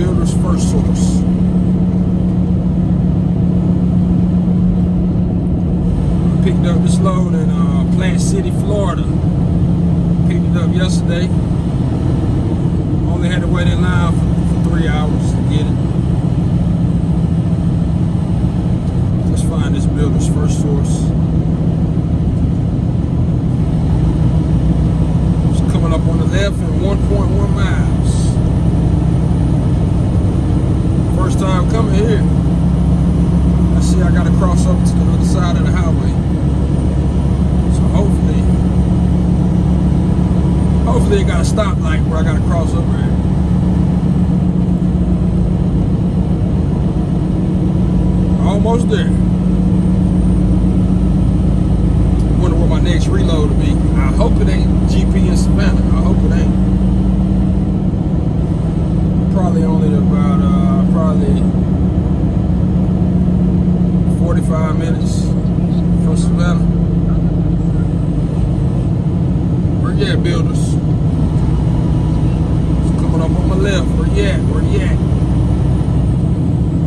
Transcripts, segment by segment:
builder's first source. Picked up this load in uh, Plant City, Florida. Picked it up yesterday. Only had to wait in line for, for three hours to get it. Let's find this builder's first source. It's coming up on the left in 1.1 miles. First time coming here. I see I gotta cross over to the other side of the highway. So hopefully, hopefully it got a stoplight where I gotta cross over here. Almost there. Wonder what my next reload will be. I hope it ain't GP in Savannah. I hope it ain't. Probably only about uh probably 45 minutes from Savannah. Where at, builders? On my left. Where you at? Where you at?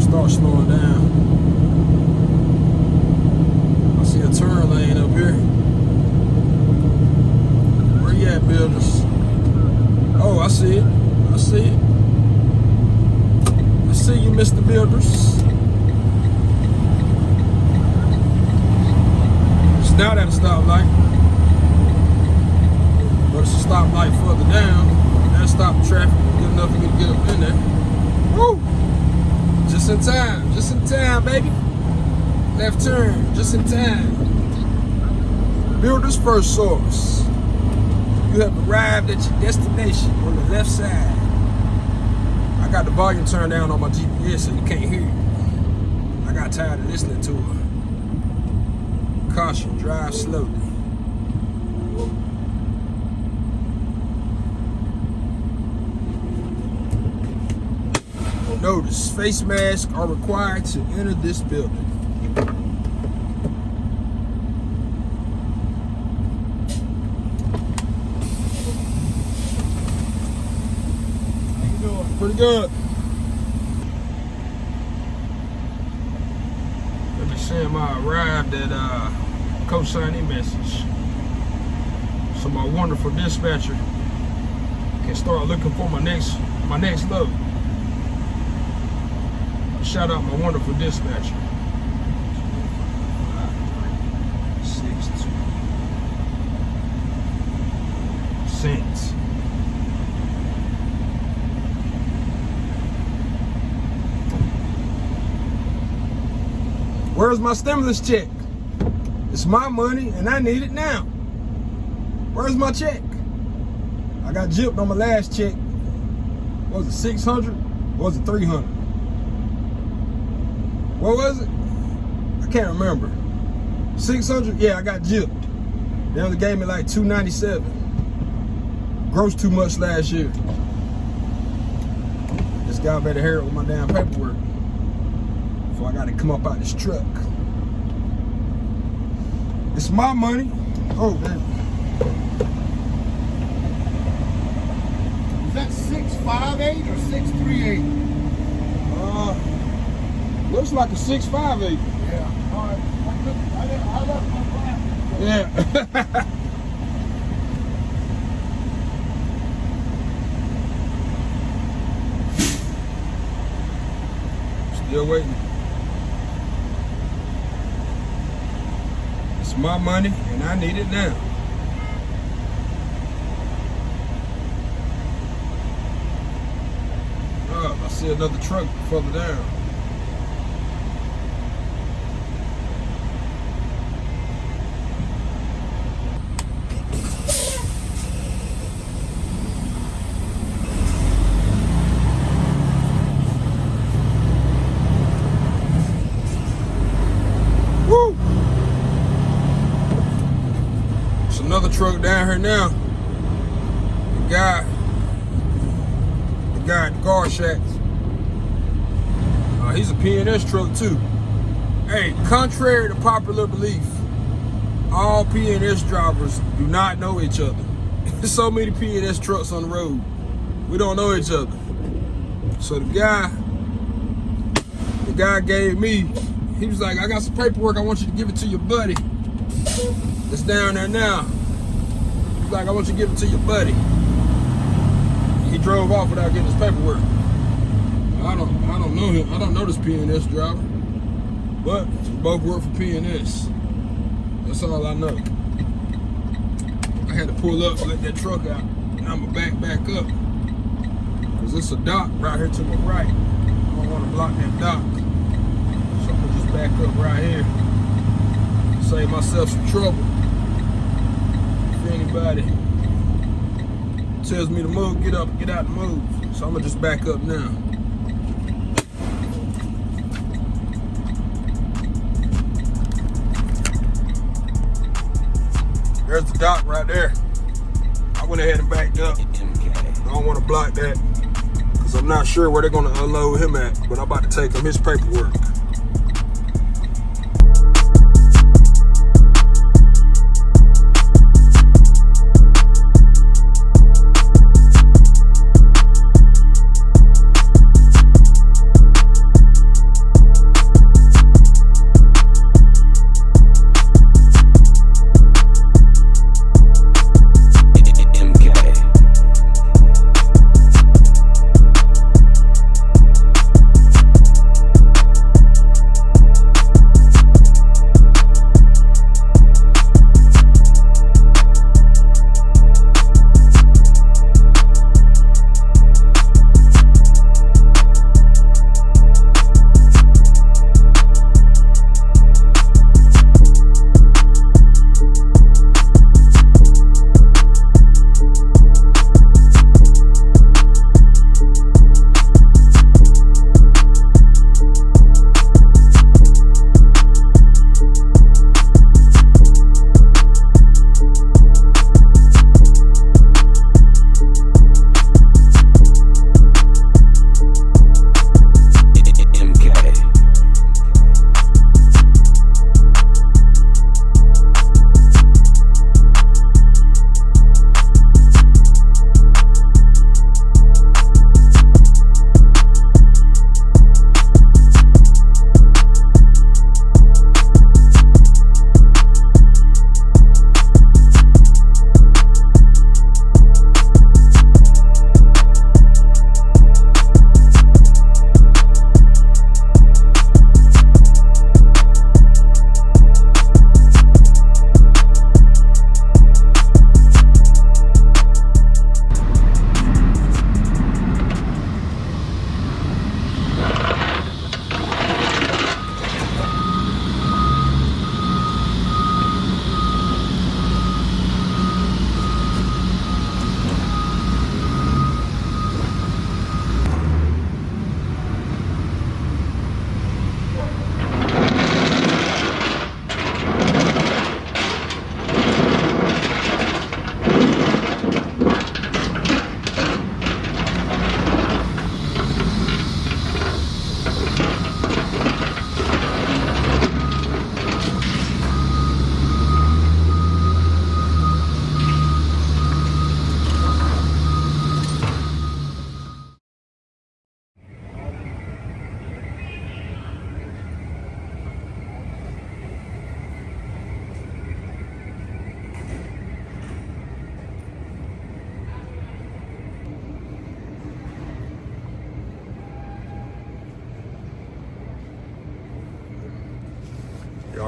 Start slowing down. I see a turn lane up here. Where you at, builders? Oh, I see it. I see it. I see you, Mr. Builders. It's not at a stoplight. But it's a stoplight further down. That stop traffic enough for me to get up in there. Woo! Just in time, just in time, baby. Left turn, just in time. Builder's first source. You have arrived at your destination on the left side. I got the volume turned down on my GPS so you can't hear it. I got tired of listening to it. Caution, drive slowly. Notice, face masks are required to enter this building. Pretty good. Let me send my arrived at uh, co-signing message. So my wonderful dispatcher can start looking for my next my next load. Shout out my wonderful dispatcher. Where's my stimulus check? It's my money and I need it now. Where's my check? I got gypped on my last check. Was it 600? Or was it 300? What was it? I can't remember. 600? Yeah, I got gypped. They only gave me like 297. Gross too much last year. This guy better hurry up with my damn paperwork. Before I gotta come up out this truck. It's my money. Oh, man. Is that 658 or 638? Uh, looks like a 658. Yeah. All right. Yeah. Still waiting. It's my money and I need it now. Oh, I see another truck further down. Woo! There's another truck down here now. The guy, the guy at the guard shacks. Uh, he's a PNS truck too. Hey, contrary to popular belief, all PNS drivers do not know each other. There's so many PNS trucks on the road. We don't know each other. So the guy, the guy gave me, he was like, I got some paperwork. I want you to give it to your buddy. It's down there now. He's like, I want you to give it to your buddy. He drove off without getting his paperwork. I don't, I don't know him. I don't know this PNS driver, but both work for PNS. That's all I know. I had to pull up, let that truck out, and I'ma back back up. Cause it's a dock right here to my right. I don't wanna block that dock. So I'm gonna just back up right here. Save myself some trouble. If anybody tells me to move, get up, get out and move. So I'm gonna just back up now. There's the dock right there. I went ahead and backed up. I don't want to block that because I'm not sure where they're to unload him at, but I'm about to take him his paperwork.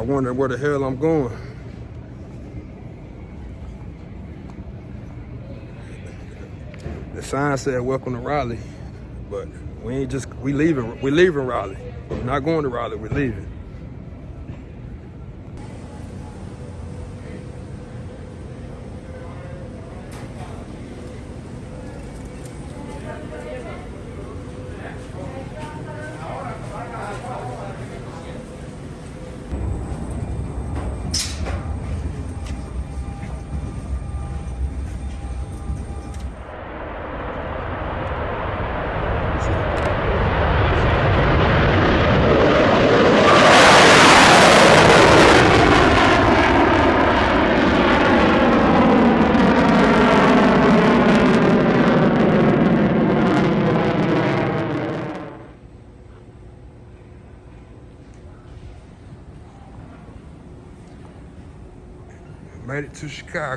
Y'all wonder where the hell I'm going. The sign said welcome to Raleigh, but we ain't just we leaving we leaving Raleigh. We're not going to Raleigh, we're leaving.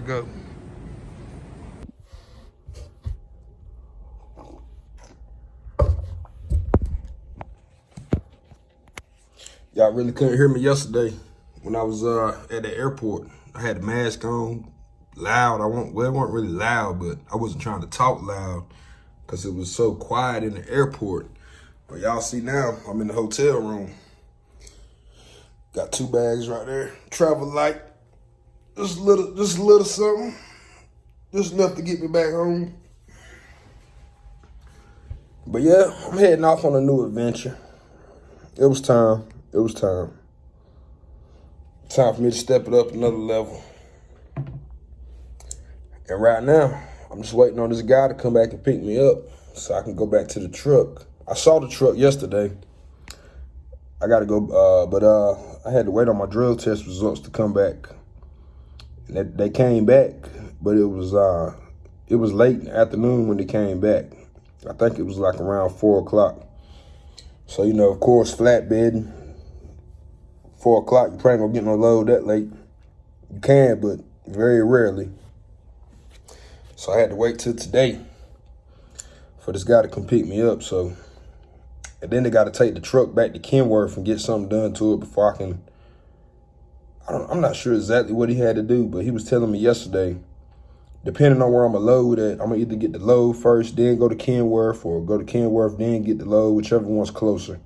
To Chicago. Y'all really couldn't hear me yesterday when I was uh, at the airport. I had the mask on, loud. I won't, well, it wasn't really loud, but I wasn't trying to talk loud because it was so quiet in the airport. But y'all see now, I'm in the hotel room. Got two bags right there. Travel light. Just a little, just little something. Just enough to get me back home. But yeah, I'm heading off on a new adventure. It was time. It was time. Time for me to step it up another level. And right now, I'm just waiting on this guy to come back and pick me up so I can go back to the truck. I saw the truck yesterday. I got to go, uh, but uh, I had to wait on my drug test results to come back. They came back, but it was uh, it was late in the afternoon when they came back. I think it was like around four o'clock. So you know, of course, flatbed four o'clock, you probably gonna get no load that late. You can, but very rarely. So I had to wait till today for this guy to come pick me up. So, and then they got to take the truck back to Kenworth and get something done to it before I can. I don't. I'm not sure exactly what he had to do, but he was telling me yesterday. Depending on where I'm gonna load at, I'm gonna either get the load first, then go to Kenworth, or go to Kenworth, then get the load, whichever one's closer.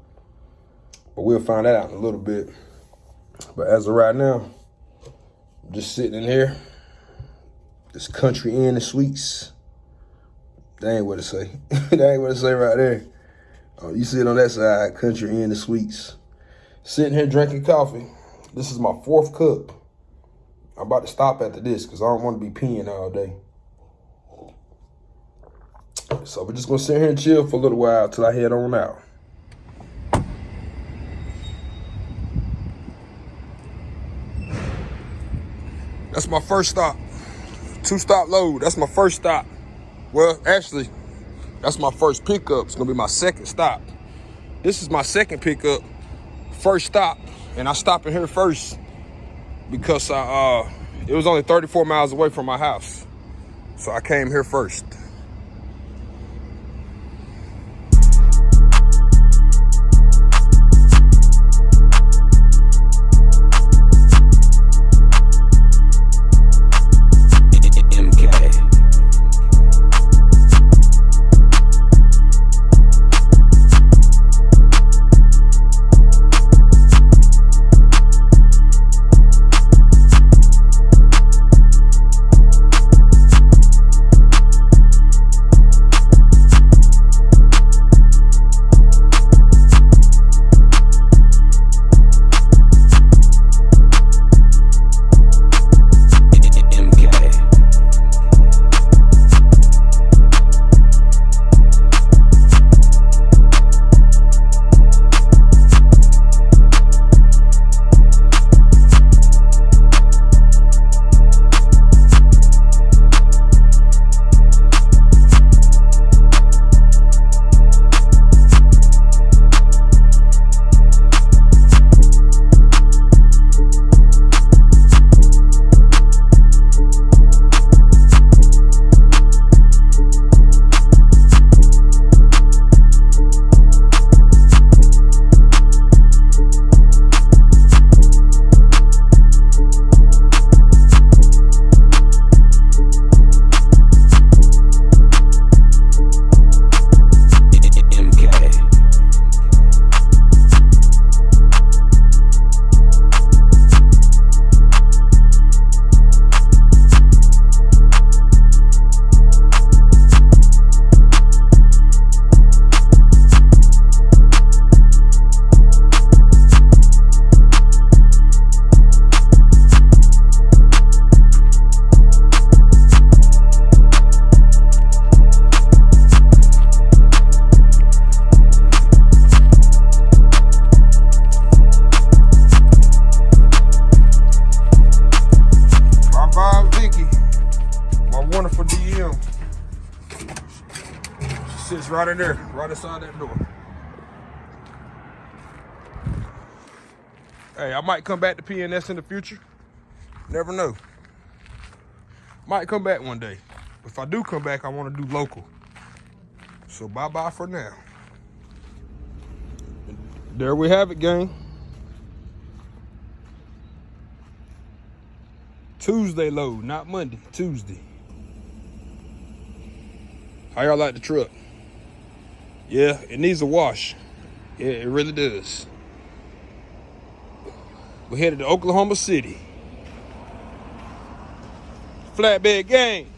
But we'll find that out in a little bit. But as of right now, I'm just sitting in here. This country inn and suites. That ain't what it say. that ain't what it say right there. Oh, you see it on that side, country inn and suites. Sitting here drinking coffee. This is my fourth cup. I'm about to stop after this because I don't want to be peeing all day. So we're just gonna sit here and chill for a little while till I head on out. That's my first stop. Two stop load. That's my first stop. Well, actually, that's my first pickup. It's gonna be my second stop. This is my second pickup, first stop, and I stopped in here first because I, uh, it was only 34 miles away from my house. So I came here first. Right in there, right inside that door. Hey, I might come back to PNS in the future. Never know. Might come back one day. If I do come back, I want to do local. So bye bye for now. There we have it, gang. Tuesday load, not Monday, Tuesday. How y'all like the truck? Yeah, it needs a wash. Yeah, it really does. We're headed to Oklahoma City. Flatbed gang.